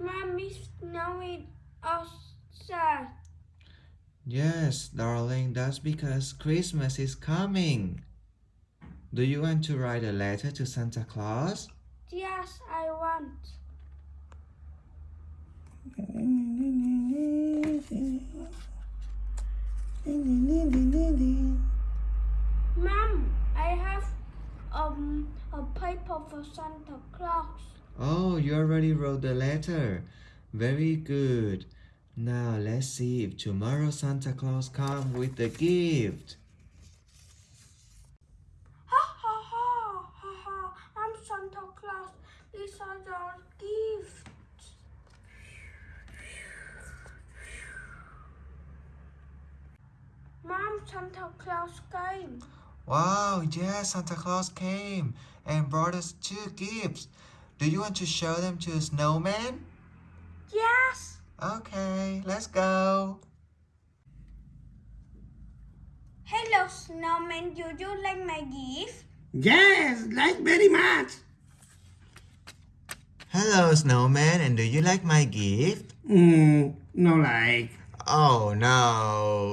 Mommy, snowing outside. Yes, darling, that's because Christmas is coming. Do you want to write a letter to Santa Claus? Yes, I want. Mom, I have um a paper for Santa Claus. Oh, you already wrote the letter. Very good. Now let's see if tomorrow Santa Claus comes with the gift. Ha ha ha ha ha! I'm Santa Claus. These are your gifts. Mom, Santa Claus came. Wow, yes, Santa Claus came and brought us two gifts. Do you want to show them to the snowman? Yes. Okay, let's go. Hello, snowman. Do you like my gift? Yes, like very much. Hello, snowman, and do you like my gift? Mm, no like. Oh no.